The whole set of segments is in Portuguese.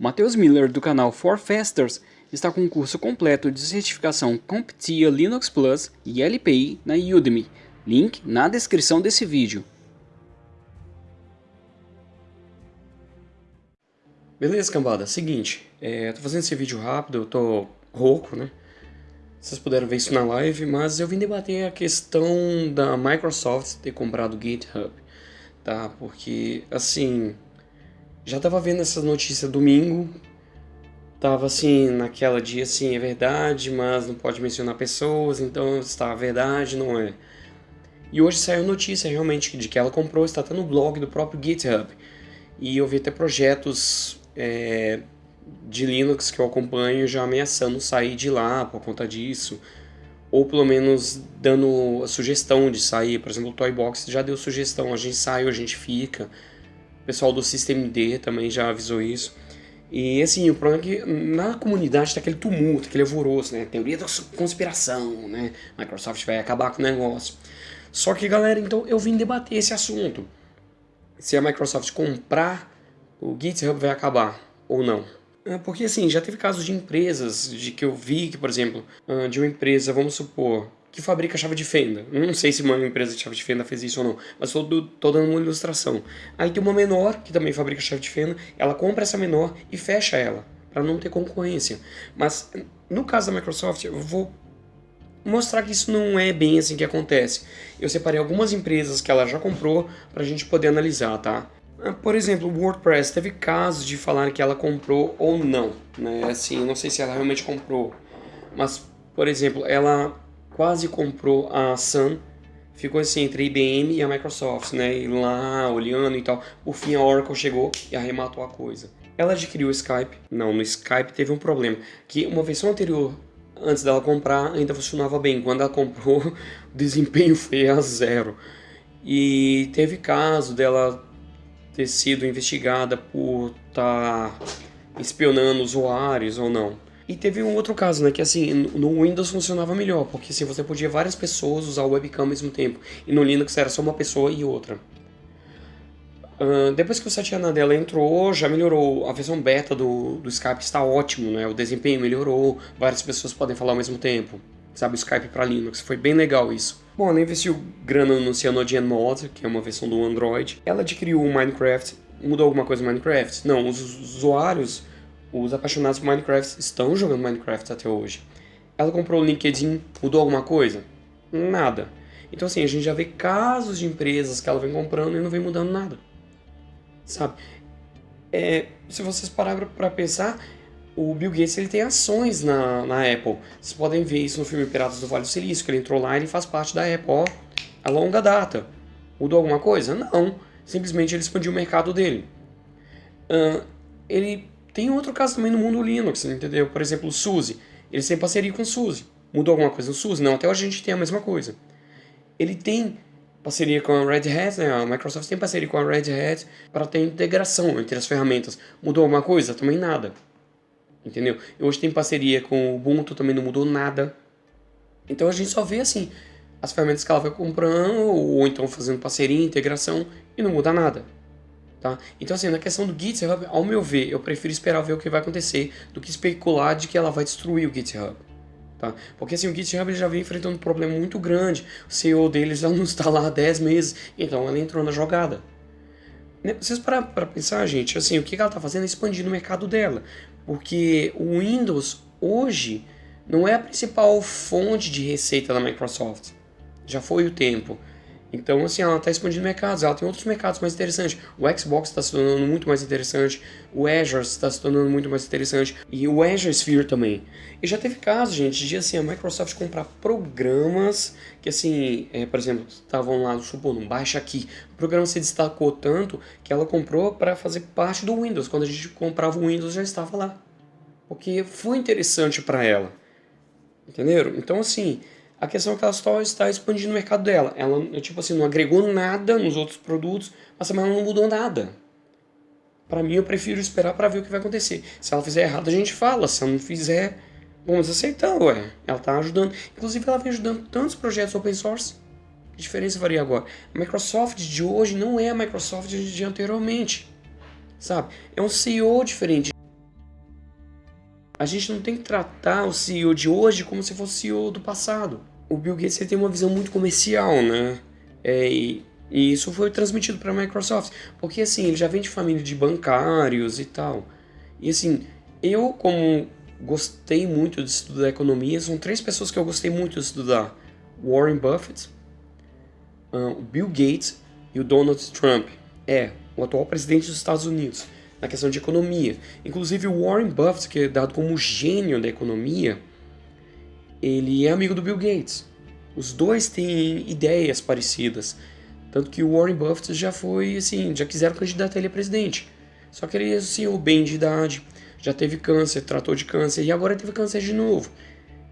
Matheus Miller do canal For Fasters está com um curso completo de certificação CompTIA Linux Plus e LPI na Udemy. Link na descrição desse vídeo. Beleza, cambada? Seguinte, é, tô fazendo esse vídeo rápido, eu tô rouco, né? Vocês puderam ver isso na live, mas eu vim debater a questão da Microsoft ter comprado o GitHub, tá? Porque, assim, já tava vendo essa notícia domingo, tava assim, naquela dia assim, é verdade, mas não pode mencionar pessoas, então está a verdade, não é. E hoje saiu notícia realmente de que ela comprou, está até no blog do próprio GitHub. E eu vi até projetos é, de Linux que eu acompanho já ameaçando sair de lá por conta disso. Ou pelo menos dando a sugestão de sair. Por exemplo, o Toybox já deu sugestão, a gente sai ou a gente fica. Pessoal do SystemD também já avisou isso. E assim, o problema é que na comunidade tá aquele tumulto, aquele alvoroço, né? Teoria da conspiração, né? Microsoft vai acabar com o negócio. Só que, galera, então eu vim debater esse assunto. Se a Microsoft comprar, o GitHub vai acabar ou não. É, porque assim, já teve casos de empresas, de que eu vi que, por exemplo, ah, de uma empresa, vamos supor, que fabrica chave de fenda. Não sei se uma empresa de chave de fenda fez isso ou não, mas estou dando uma ilustração. Aí tem uma menor, que também fabrica chave de fenda, ela compra essa menor e fecha ela, para não ter concorrência. Mas no caso da Microsoft, eu vou mostrar que isso não é bem assim que acontece. Eu separei algumas empresas que ela já comprou para a gente poder analisar, tá? Ah, por exemplo, o WordPress teve casos de falar que ela comprou ou não, né? Assim, não sei se ela realmente comprou, mas por exemplo, ela quase comprou a Sun, ficou assim entre a IBM e a Microsoft, né? E lá olhando e tal. Por fim a Oracle chegou e arrematou a coisa. Ela adquiriu o Skype. Não, no Skype teve um problema, que uma versão anterior antes dela comprar ainda funcionava bem. Quando ela comprou, o desempenho foi a zero. E teve caso dela ter sido investigada por estar tá espionando usuários ou não. E teve um outro caso, né, que assim, no Windows funcionava melhor, porque assim, você podia várias pessoas usar o webcam ao mesmo tempo, e no Linux era só uma pessoa e outra. Uh, depois que o Satya Nadella entrou, já melhorou, a versão beta do, do Skype está ótimo, né, o desempenho melhorou, várias pessoas podem falar ao mesmo tempo, sabe, o Skype para Linux, foi bem legal isso. Bom, ela investiu grana no CyanogenMod, que é uma versão do Android, ela adquiriu o Minecraft, mudou alguma coisa no Minecraft? Não, os usuários os apaixonados por Minecraft estão jogando Minecraft até hoje. Ela comprou o LinkedIn, mudou alguma coisa? Nada. Então assim, a gente já vê casos de empresas que ela vem comprando e não vem mudando nada. Sabe? É, se vocês pararem para pensar, o Bill Gates ele tem ações na, na Apple. Vocês podem ver isso no filme Piratas do Vale do Silício, que ele entrou lá e ele faz parte da Apple, ó, a longa data. Mudou alguma coisa? Não. Simplesmente ele expandiu o mercado dele. Uh, ele tem outro caso também no mundo Linux, entendeu? Por exemplo, o SUSE. Eles têm parceria com o SUSE. Mudou alguma coisa no SUSE? Não, até hoje a gente tem a mesma coisa. Ele tem parceria com a Red Hat, né? a Microsoft tem parceria com a Red Hat para ter integração entre as ferramentas. Mudou alguma coisa? Também nada. Entendeu? E hoje tem parceria com o Ubuntu, também não mudou nada. Então a gente só vê assim, as ferramentas que ela vai comprando, ou então fazendo parceria, integração, e não muda nada. Tá? Então assim, na questão do GitHub, ao meu ver, eu prefiro esperar ver o que vai acontecer do que especular de que ela vai destruir o GitHub. Tá? Porque assim, o GitHub já vem enfrentando um problema muito grande, o CEO deles já não está lá há 10 meses, então ela entrou na jogada. Né, vocês parar para pensar, gente, assim, o que ela está fazendo é expandir o mercado dela, porque o Windows hoje não é a principal fonte de receita da Microsoft, já foi o tempo. Então, assim, ela está expandindo mercados, ela tem outros mercados mais interessantes. O Xbox está se tornando muito mais interessante, o Azure está se tornando muito mais interessante, e o Azure Sphere também. E já teve casos, gente, de assim, a Microsoft comprar programas que, assim, é, por exemplo, estavam lá, supondo, baixa aqui. O programa se destacou tanto que ela comprou para fazer parte do Windows. Quando a gente comprava o Windows, já estava lá. Porque foi interessante para ela. Entenderam? Então, assim, a questão é que ela só está expandindo o mercado dela. Ela, tipo assim, não agregou nada nos outros produtos, mas também ela não mudou nada. Para mim, eu prefiro esperar para ver o que vai acontecer. Se ela fizer errado, a gente fala. Se ela não fizer, vamos aceitar, ué. Ela está ajudando. Inclusive, ela vem ajudando tantos projetos open source. Que diferença varia agora? A Microsoft de hoje não é a Microsoft de anteriormente. Sabe? É um CEO diferente. a gente não tem que tratar o CEO de hoje como se fosse o CEO do passado. O Bill Gates tem uma visão muito comercial, né? É, e, e isso foi transmitido para a Microsoft. Porque assim, ele já vem de família de bancários e tal. E assim, eu como gostei muito de estudar economia, são três pessoas que eu gostei muito de estudar. Warren Buffett, o Bill Gates e o Donald Trump. É, o atual presidente dos Estados Unidos, na questão de economia. Inclusive o Warren Buffett, que é dado como gênio da economia, ele é amigo do Bill Gates. Os dois têm ideias parecidas. Tanto que o Warren Buffett já foi, assim, já quiseram candidatar ele a presidente. Só que ele assim, o bem de idade, já teve câncer, tratou de câncer e agora teve câncer de novo.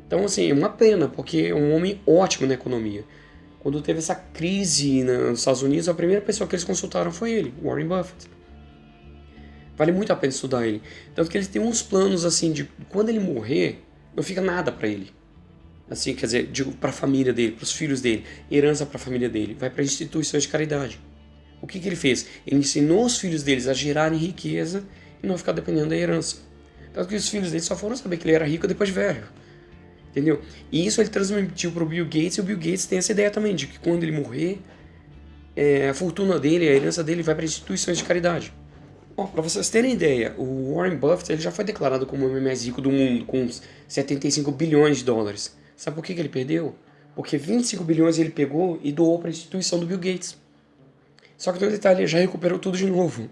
Então, assim, é uma pena, porque é um homem ótimo na economia. Quando teve essa crise nos Estados Unidos, a primeira pessoa que eles consultaram foi ele, Warren Buffett. Vale muito a pena estudar ele. Tanto que ele tem uns planos, assim, de quando ele morrer, não fica nada para ele. Assim, quer dizer, digo para a família dele, para os filhos dele, herança para a família dele, vai para instituições de caridade. O que, que ele fez? Ele ensinou os filhos deles a gerarem riqueza e não ficar dependendo da herança. Tanto que os filhos dele só foram saber que ele era rico depois de velho. Entendeu? E isso ele transmitiu para o Bill Gates e o Bill Gates tem essa ideia também de que quando ele morrer, é, a fortuna dele, a herança dele vai para instituições de caridade. Para vocês terem ideia, o Warren Buffett ele já foi declarado como o homem mais rico do mundo, com 75 bilhões de dólares. Sabe por que, que ele perdeu? Porque 25 bilhões ele pegou e doou para a instituição do Bill Gates. Só que no detalhe, ele já recuperou tudo de novo.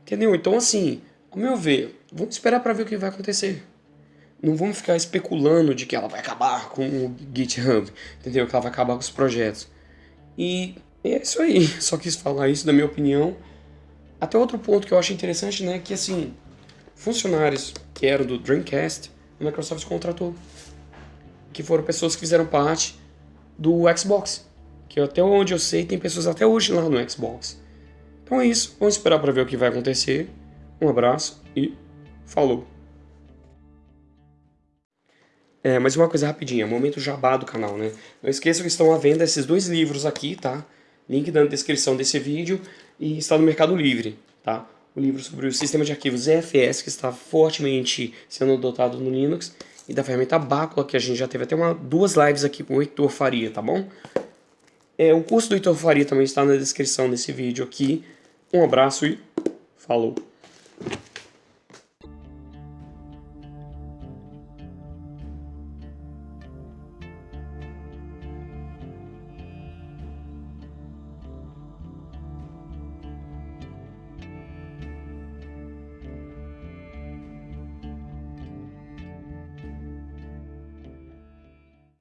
Entendeu? Então, assim, ao meu ver, vamos esperar para ver o que vai acontecer. Não vamos ficar especulando de que ela vai acabar com o GitHub, entendeu? Que ela vai acabar com os projetos. E é isso aí. Só quis falar isso da minha opinião. Até outro ponto que eu acho interessante, né? Que assim, funcionários que eram do Dreamcast, a Microsoft contratou. Que foram pessoas que fizeram parte do Xbox. Que até onde eu sei, tem pessoas até hoje lá no Xbox. Então é isso. Vamos esperar para ver o que vai acontecer. Um abraço e falou! É, mas uma coisa rapidinha, momento jabá do canal, né? Não esqueçam que estão à venda esses dois livros aqui, tá? Link na descrição desse vídeo e está no Mercado Livre, tá? O livro sobre o sistema de arquivos EFS, que está fortemente sendo adotado no Linux, e da ferramenta Bácula, que a gente já teve até uma, duas lives aqui com o Heitor Faria, tá bom? É, o curso do Heitor Faria também está na descrição desse vídeo aqui. Um abraço e falou!